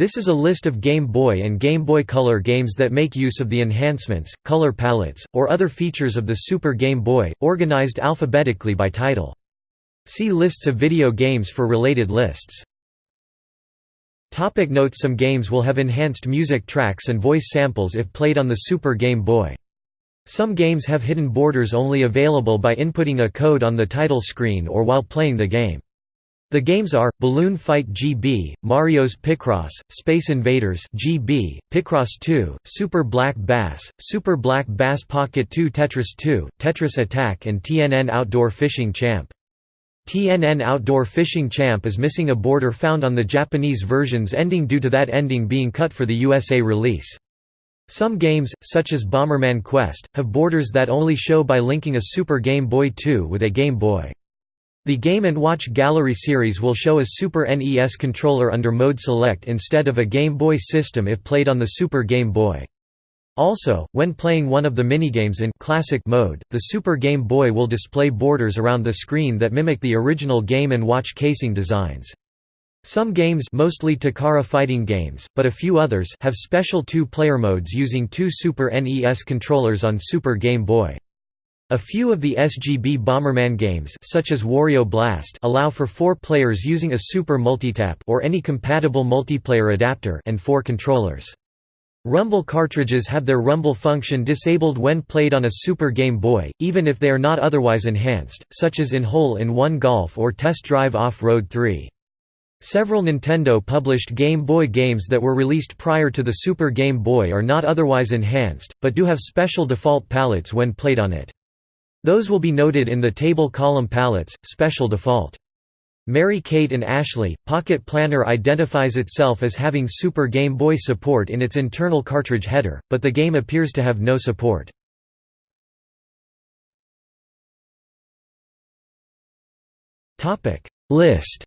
This is a list of Game Boy and Game Boy Color games that make use of the enhancements, color palettes, or other features of the Super Game Boy, organized alphabetically by title. See lists of video games for related lists. Topic notes Some games will have enhanced music tracks and voice samples if played on the Super Game Boy. Some games have hidden borders only available by inputting a code on the title screen or while playing the game. The games are, Balloon Fight GB, Mario's Picross, Space Invaders GB, Picross 2, Super Black Bass, Super Black Bass Pocket 2 Tetris 2, Tetris Attack and TNN Outdoor Fishing Champ. TNN Outdoor Fishing Champ is missing a border found on the Japanese version's ending due to that ending being cut for the USA release. Some games, such as Bomberman Quest, have borders that only show by linking a Super Game Boy 2 with a Game Boy. The Game & Watch Gallery series will show a Super NES controller under Mode Select instead of a Game Boy system if played on the Super Game Boy. Also, when playing one of the minigames in classic mode, the Super Game Boy will display borders around the screen that mimic the original Game & Watch casing designs. Some games mostly Takara fighting games, but a few others have special two-player modes using two Super NES controllers on Super Game Boy. A few of the SGB Bomberman games such as Wario Blast allow for four players using a Super Multitap or any compatible multiplayer adapter and four controllers. Rumble cartridges have their rumble function disabled when played on a Super Game Boy, even if they are not otherwise enhanced, such as in Hole-in-One Golf or Test Drive Off-Road 3. Several Nintendo published Game Boy games that were released prior to the Super Game Boy are not otherwise enhanced, but do have special default palettes when played on it. Those will be noted in the table column palettes, special default. Mary-Kate and Ashley, Pocket Planner identifies itself as having Super Game Boy support in its internal cartridge header, but the game appears to have no support. List